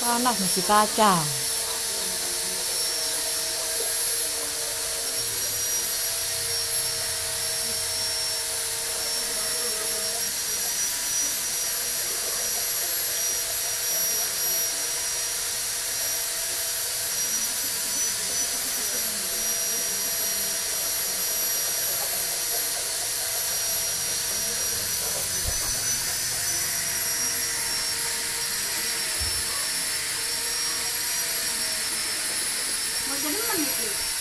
panas mesti kacang 怎么那么牛逼？